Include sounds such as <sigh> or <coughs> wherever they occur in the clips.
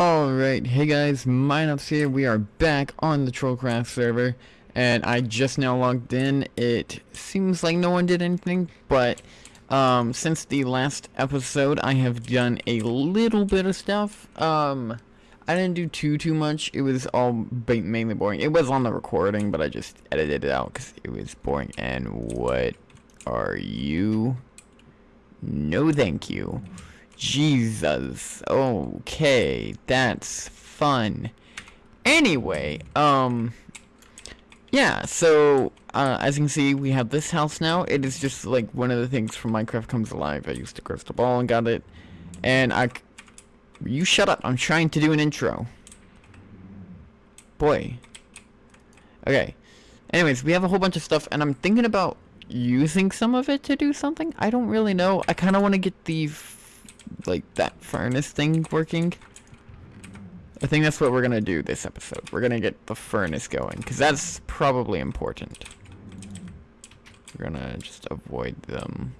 Alright, hey guys, Minops here. We are back on the Trollcraft server, and I just now logged in. It seems like no one did anything, but um, since the last episode, I have done a little bit of stuff. Um, I didn't do too, too much. It was all mainly boring. It was on the recording, but I just edited it out because it was boring. And what are you? No thank you. Jesus. Okay, that's fun. Anyway, um, yeah, so, uh, as you can see, we have this house now. It is just, like, one of the things from Minecraft Comes Alive. I used to crystal ball and got it. And I... You shut up. I'm trying to do an intro. Boy. Okay. Anyways, we have a whole bunch of stuff, and I'm thinking about using some of it to do something. I don't really know. I kind of want to get the like that furnace thing working. I think that's what we're gonna do this episode. We're gonna get the furnace going, because that's probably important. We're gonna just avoid them.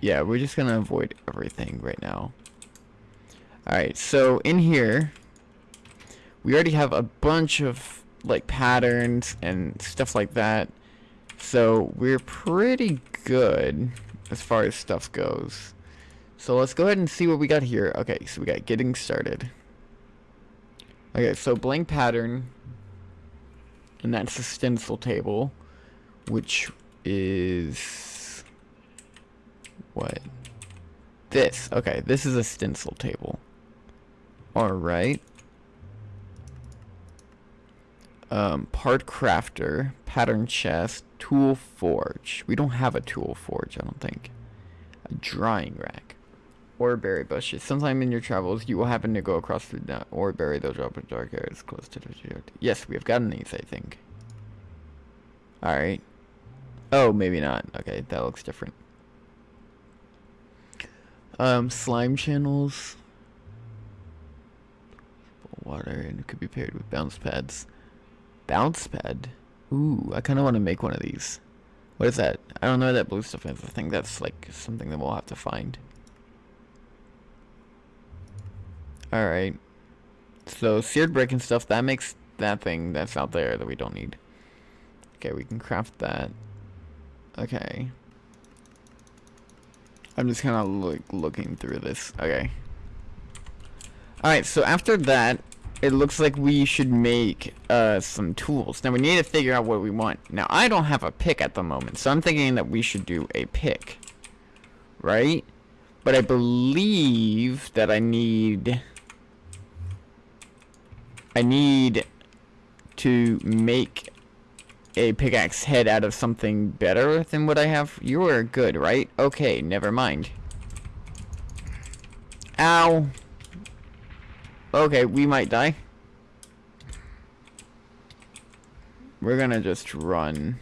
Yeah, we're just gonna avoid everything right now. Alright, so in here, we already have a bunch of like patterns and stuff like that. So we're pretty good as far as stuff goes. So let's go ahead and see what we got here. Okay, so we got getting started. Okay, so blank pattern. And that's the stencil table. Which is... What? This. Okay, this is a stencil table. Alright. Um, part crafter, pattern chest, tool forge. We don't have a tool forge, I don't think. A drying rack. Oreberry bushes. Sometime in your travels, you will happen to go across the or bury those drop in dark areas close to the Yes, we have gotten these, I think. Alright. Oh, maybe not. Okay, that looks different. Um, slime channels. Water, and it could be paired with bounce pads. Bounce pad? Ooh, I kind of want to make one of these. What is that? I don't know that blue stuff is. I think that's like something that we'll have to find. Alright. So, seared brick and stuff, that makes that thing that's out there that we don't need. Okay, we can craft that. Okay. I'm just kind of like looking through this. Okay. Alright, so after that, it looks like we should make uh, some tools. Now we need to figure out what we want. Now I don't have a pick at the moment, so I'm thinking that we should do a pick. Right? But I believe that I need... I need to make a pickaxe head out of something better than what I have. You are good, right? Okay, never mind. Ow. Okay, we might die. We're gonna just run.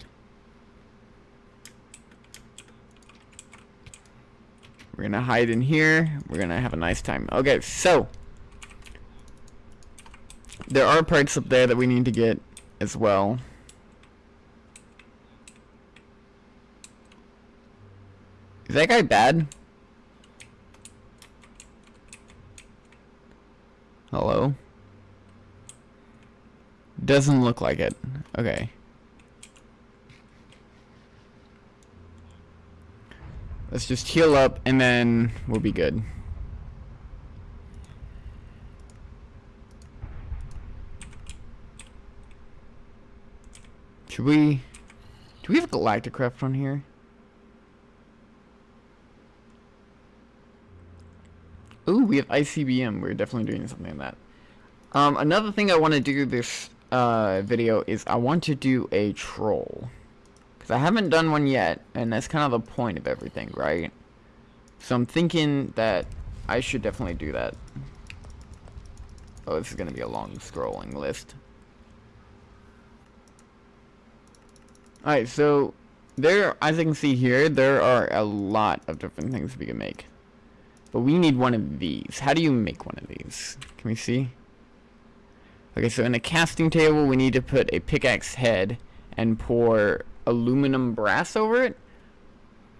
We're gonna hide in here. We're gonna have a nice time. Okay, so. There are parts up there that we need to get as well. Is that guy bad? Hello? Doesn't look like it. Okay. Let's just heal up and then we'll be good. Should we... Do we have a Galacticraft on here? Ooh, we have ICBM. We're definitely doing something like that. Um, another thing I want to do this uh, video is I want to do a troll. Because I haven't done one yet, and that's kind of the point of everything, right? So I'm thinking that I should definitely do that. Oh, this is going to be a long scrolling list. Alright, so there, as you can see here, there are a lot of different things we can make. But we need one of these. How do you make one of these? Can we see? Okay, so in a casting table, we need to put a pickaxe head and pour aluminum brass over it?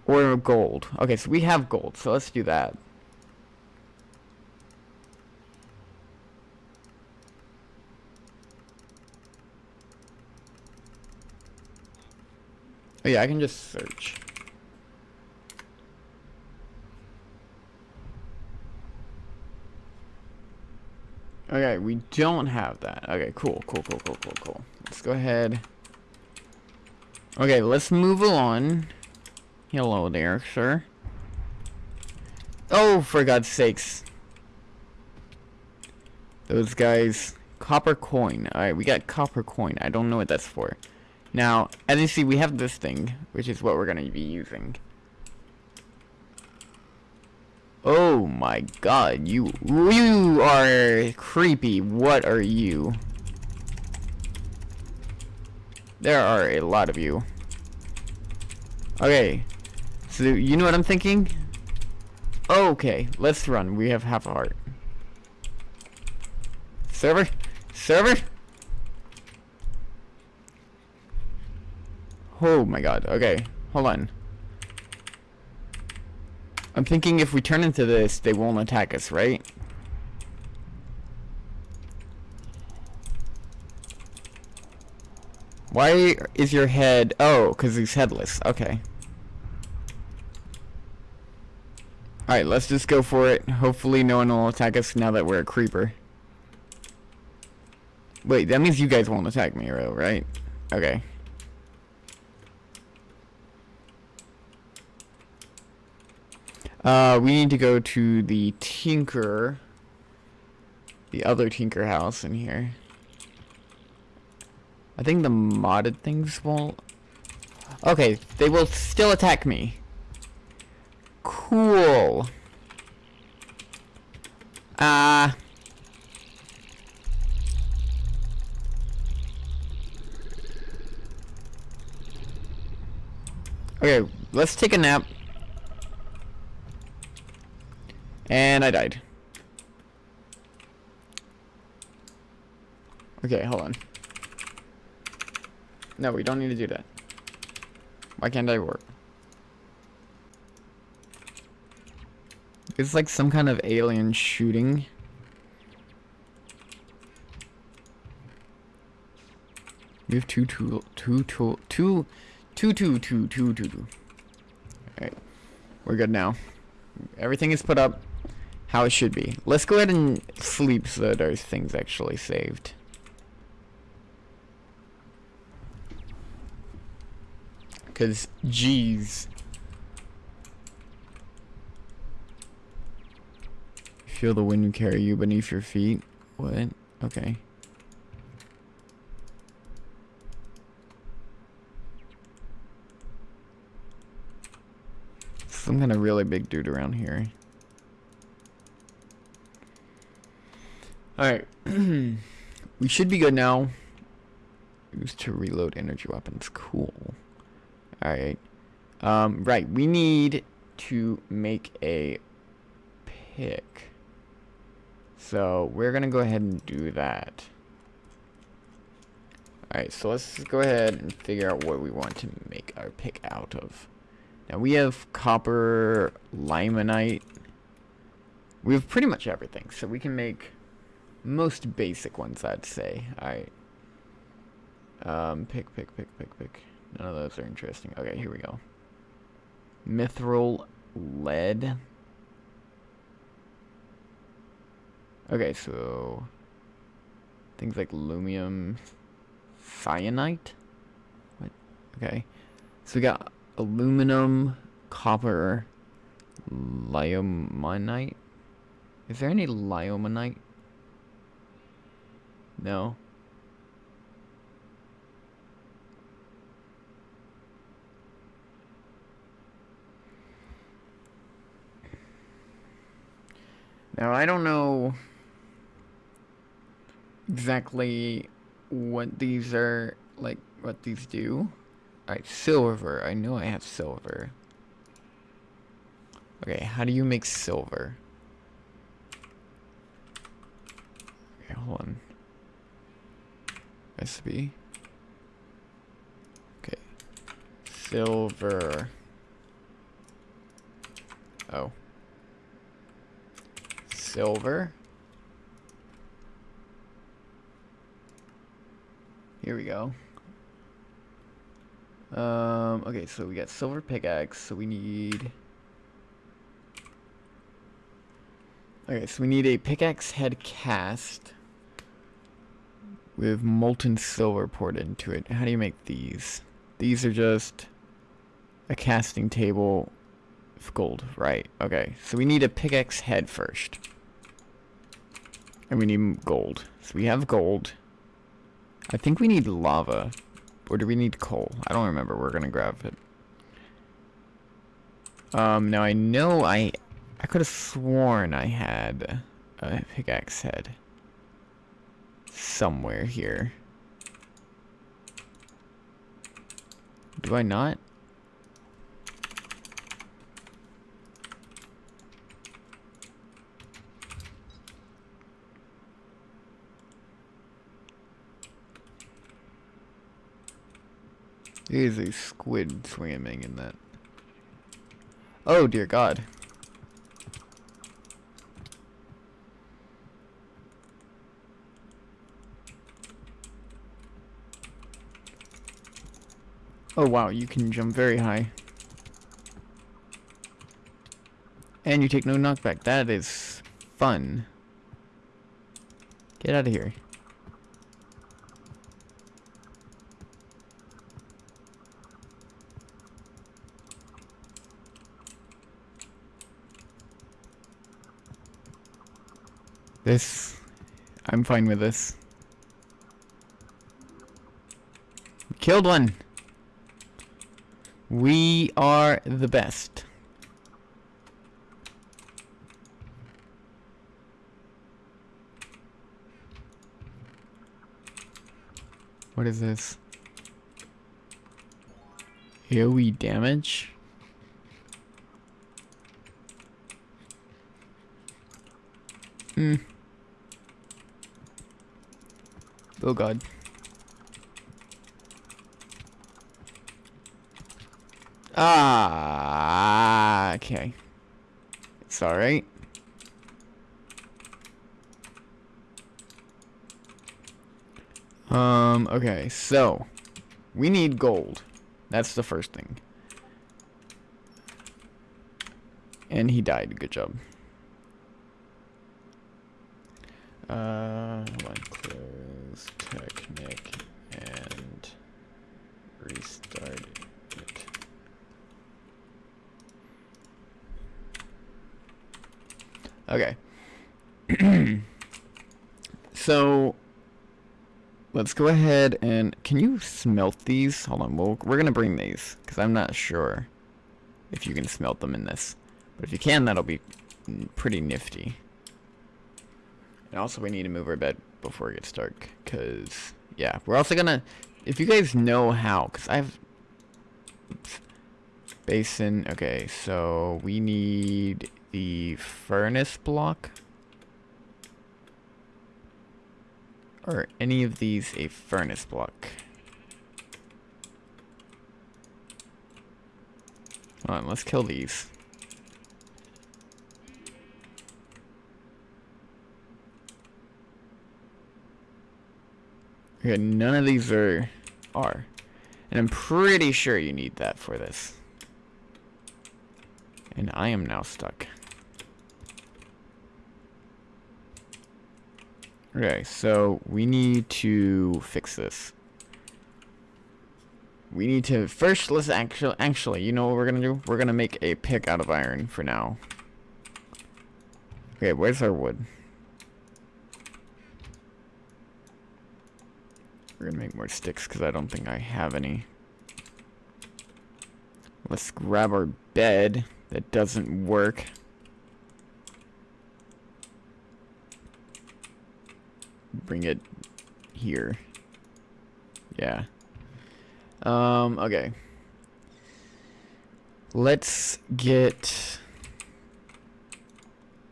Or gold. Okay, so we have gold, so let's do that. Oh yeah, I can just search. Okay, we don't have that. Okay, cool, cool, cool, cool, cool, cool. Let's go ahead. Okay, let's move on. Hello there, sir. Oh, for God's sakes. Those guys. Copper coin. Alright, we got copper coin. I don't know what that's for. Now, as you see, we have this thing, which is what we're going to be using. Oh my god, you you are creepy. What are you? There are a lot of you. Okay. So, you know what I'm thinking? Okay, let's run. We have half a heart. Server? Server? Oh my god. Okay, hold on. I'm thinking if we turn into this, they won't attack us, right? Why is your head... Oh, because he's headless. Okay. Alright, let's just go for it. Hopefully no one will attack us now that we're a creeper. Wait, that means you guys won't attack me, right? Okay. Uh, we need to go to the Tinker. The other Tinker house in here. I think the modded things will... Okay, they will still attack me. Cool. Ah. Uh, okay, let's take a nap. And I died. Okay, hold on. No, we don't need to do that. Why can't I work? It's like some kind of alien shooting. We have two tool, two tool, two, two, two, two, two, two, two. All right, we're good now. Everything is put up how it should be. Let's go ahead and sleep so that our things actually saved. Because, jeez. Feel the wind carry you beneath your feet. What? Okay. Some kind of really big dude around here. Alright. <clears throat> we should be good now. Use to reload energy weapons. Cool. Alright. Um, right, we need to make a pick. So, we're going to go ahead and do that. Alright, so let's go ahead and figure out what we want to make our pick out of. Now, we have copper, limonite. We have pretty much everything, so we can make most basic ones, I'd say. Alright. Um, pick, pick, pick, pick, pick. None of those are interesting. Okay, here we go. Mithril lead. Okay, so things like lumium cyanite. What? Okay, so we got aluminum, copper, limonite. Is there any limonite? No. Now, I don't know exactly what these are, like, what these do. Alright, silver. I know I have silver. Okay, how do you make silver? Okay, hold on. Recipe. Okay. Silver. Oh silver. Here we go. Um, okay, so we got silver pickaxe, so we need... Okay, so we need a pickaxe head cast with molten silver poured into it. How do you make these? These are just a casting table of gold, right? Okay, so we need a pickaxe head first. And we need gold. So we have gold. I think we need lava. Or do we need coal? I don't remember. We're gonna grab it. Um, now I know I... I could have sworn I had a pickaxe head. Somewhere here. Do I not? There is a squid swimming in that. Oh dear god. Oh wow, you can jump very high. And you take no knockback. That is fun. Get out of here. This, I'm fine with this. Killed one. We are the best. What is this? AoE damage? Hmm. Oh god. Ah, okay. It's alright. Um, okay, so we need gold. That's the first thing. And he died. Good job. Uh, hold on. Close Technic and restart it. Okay. <clears throat> so let's go ahead and can you smelt these? Hold on, we'll, we're gonna bring these because I'm not sure if you can smelt them in this. But if you can, that'll be pretty nifty. And also we need to move our bed before it gets dark. Because, yeah. We're also going to... If you guys know how... Because I've... Oops. Basin. Okay, so we need the furnace block. Or any of these a furnace block? Hold on, let's kill these. Okay, none of these are are. And I'm pretty sure you need that for this. And I am now stuck. Okay, so we need to fix this. We need to first let's actually actually, you know what we're gonna do? We're gonna make a pick out of iron for now. Okay, where's our wood? We're gonna make more sticks because I don't think I have any. Let's grab our bed that doesn't work. Bring it here. Yeah. Um, okay. Let's get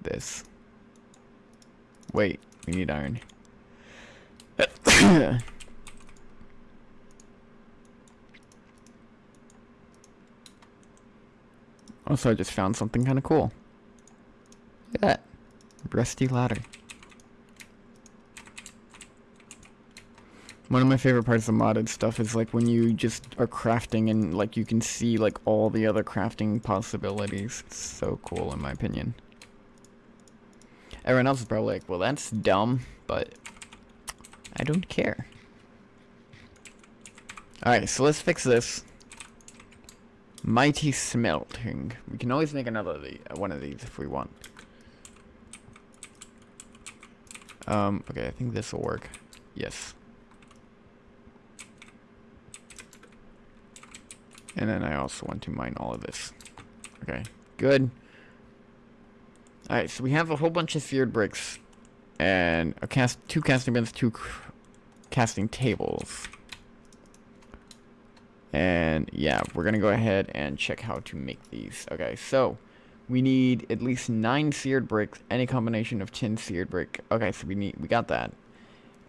this. Wait, we need iron. <coughs> <coughs> <coughs> Also, I just found something kind of cool. Look at that. Rusty ladder. One of my favorite parts of modded stuff is like when you just are crafting and like you can see like all the other crafting possibilities. It's so cool in my opinion. Everyone else is probably like, well that's dumb, but I don't care. Alright, so let's fix this. Mighty smelting. We can always make another of uh, one of these if we want. Um, okay, I think this will work. Yes. And then I also want to mine all of this. Okay, good. Alright, so we have a whole bunch of seared bricks. And a cast, two casting bins, two casting tables. And yeah, we're gonna go ahead and check how to make these. Okay, so we need at least nine seared bricks, any combination of tin seared brick. Okay, so we need we got that.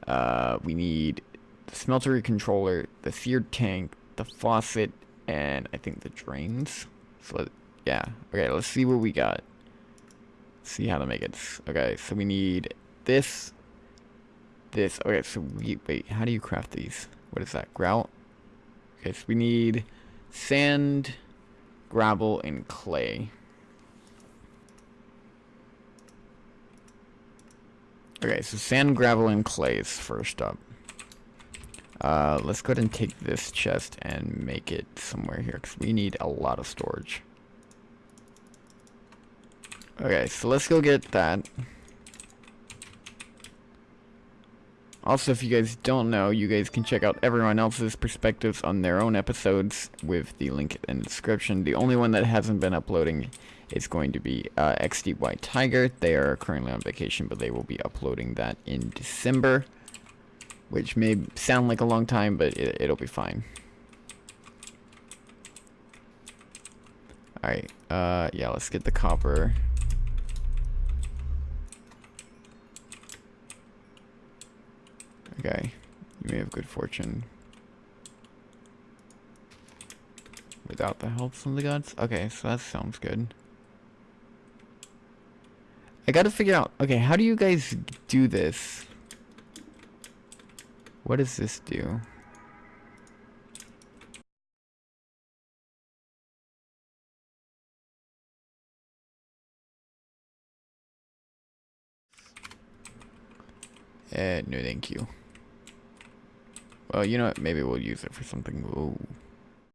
Uh, we need the smeltery controller, the seared tank, the faucet, and I think the drains. So yeah, okay, let's see what we got. See how to make it. Okay, so we need this, this. Okay, so we wait. How do you craft these? What is that? Grout. Okay, so we need sand, gravel, and clay. Okay, so sand, gravel, and clay is first up. Uh, let's go ahead and take this chest and make it somewhere here, because we need a lot of storage. Okay, so let's go get that. Also, if you guys don't know, you guys can check out everyone else's perspectives on their own episodes with the link in the description. The only one that hasn't been uploading is going to be uh, XD Tiger. They are currently on vacation, but they will be uploading that in December which may sound like a long time, but it, it'll be fine. Alright, uh, yeah, let's get the copper. Okay, you may have good fortune. Without the help from the gods? Okay, so that sounds good. I gotta figure out, okay, how do you guys do this? What does this do? Uh, no thank you. Well, you know what? Maybe we'll use it for something. Ooh.